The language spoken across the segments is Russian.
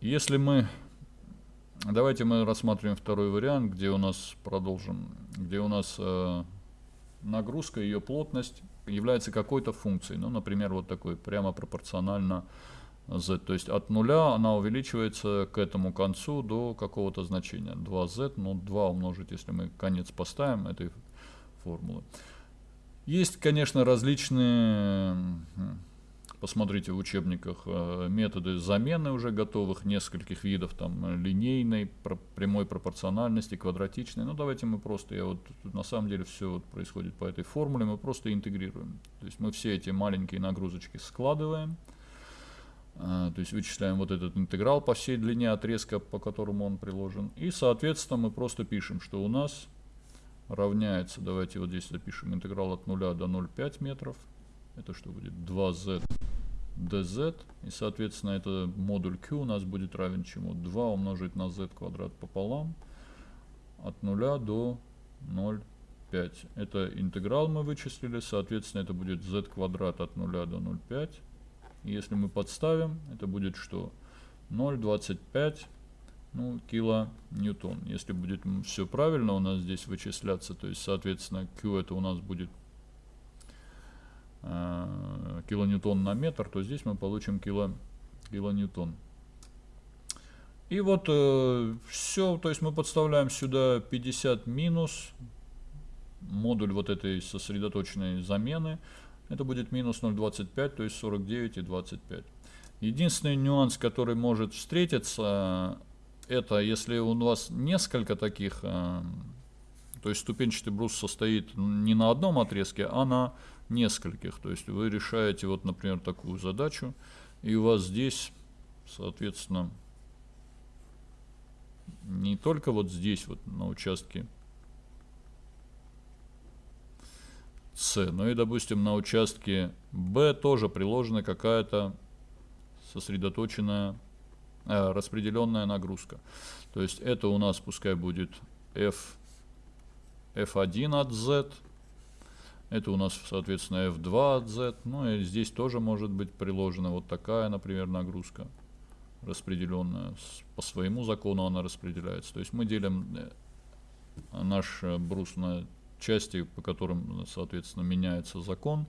Если мы... Давайте мы рассмотрим второй вариант, где у нас продолжим, где у нас э, нагрузка, ее плотность является какой-то функцией. Ну, например, вот такой, прямо пропорционально z. То есть от нуля она увеличивается к этому концу до какого-то значения. 2z, ну 2 умножить, если мы конец поставим этой формулы. Есть, конечно, различные, посмотрите в учебниках, э, методы замены уже готовых, нескольких видов, там, линейной, прямой пропорциональности, квадратичной. Ну, давайте мы просто, я вот, на самом деле все вот происходит по этой формуле, мы просто интегрируем. То есть мы все эти маленькие нагрузочки складываем, э, то есть вычисляем вот этот интеграл по всей длине отрезка, по которому он приложен. И, соответственно, мы просто пишем, что у нас равняется, давайте вот здесь запишем интеграл от 0 до 0,5 метров. Это что будет? 2z dz. И, соответственно, это модуль q у нас будет равен чему? 2 умножить на z квадрат пополам от 0 до 0,5. Это интеграл мы вычислили. Соответственно, это будет z квадрат от 0 до 0,5. Если мы подставим, это будет что? 0,25 ну, килоньютон. Если будет все правильно у нас здесь вычисляться, то есть, соответственно, Q это у нас будет э, килоньютон на метр, то здесь мы получим кило, килоньютон. И вот э, все, то есть мы подставляем сюда 50 минус модуль вот этой сосредоточенной замены. Это будет минус 0,25, то есть 49 и 25. Единственный нюанс, который может встретиться, это если у вас несколько таких, э, то есть ступенчатый брус состоит не на одном отрезке, а на нескольких. То есть вы решаете, вот, например, такую задачу, и у вас здесь, соответственно, не только вот здесь, вот на участке С, но и, допустим, на участке Б тоже приложена какая-то сосредоточенная э, распределенная нагрузка. То есть это у нас пускай будет F, F1 от Z, это у нас, соответственно, F2 от Z. Ну и здесь тоже может быть приложена вот такая, например, нагрузка распределенная. По своему закону она распределяется. То есть мы делим э, наш э, брус на части, по которым, соответственно, меняется закон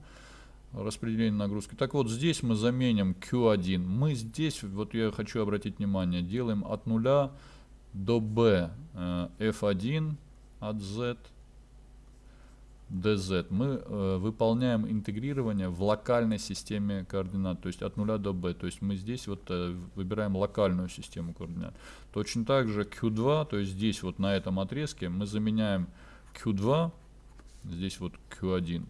распределение нагрузки. Так вот, здесь мы заменим Q1. Мы здесь, вот я хочу обратить внимание, делаем от 0 до B э, F1 от Z dz. Мы э, выполняем интегрирование в локальной системе координат, то есть от 0 до b. То есть мы здесь вот э, выбираем локальную систему координат. Точно так же q2, то есть здесь вот на этом отрезке мы заменяем q2, здесь вот q1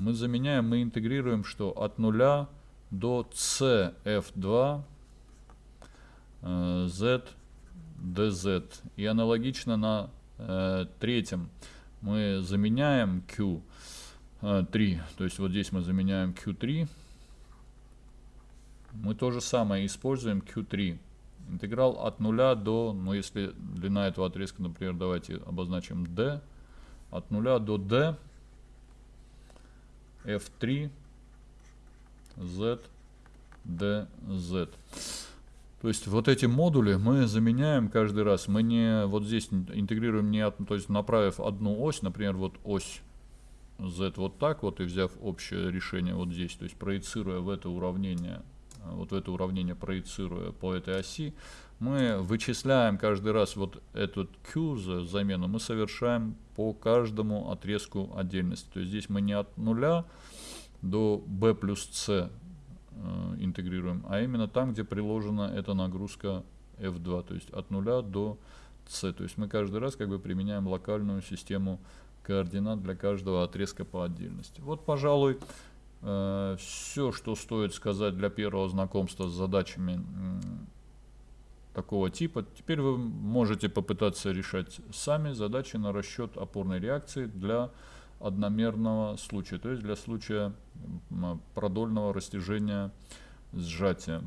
мы заменяем, мы интегрируем, что от 0 до cf2 э, z dz. И аналогично на э, третьем мы заменяем q3, э, то есть вот здесь мы заменяем q3. Мы то же самое используем q3. Интеграл от 0 до, ну если длина этого отрезка, например, давайте обозначим d, от 0 до d F3 Z DZ. То есть вот эти модули мы заменяем каждый раз. Мы не вот здесь интегрируем не то есть направив одну ось, например, вот ось Z вот так вот и взяв общее решение вот здесь, то есть проецируя в это уравнение, вот в это уравнение проецируя по этой оси, мы вычисляем каждый раз вот этот Q за замену, мы совершаем по каждому отрезку отдельности. То есть здесь мы не от нуля до B плюс C интегрируем, а именно там, где приложена эта нагрузка F2, то есть от нуля до C. То есть мы каждый раз как бы применяем локальную систему координат для каждого отрезка по отдельности. Вот, пожалуй, э, все, что стоит сказать для первого знакомства с задачами такого типа. Теперь вы можете попытаться решать сами задачи на расчет опорной реакции для одномерного случая, то есть для случая продольного растяжения сжатия.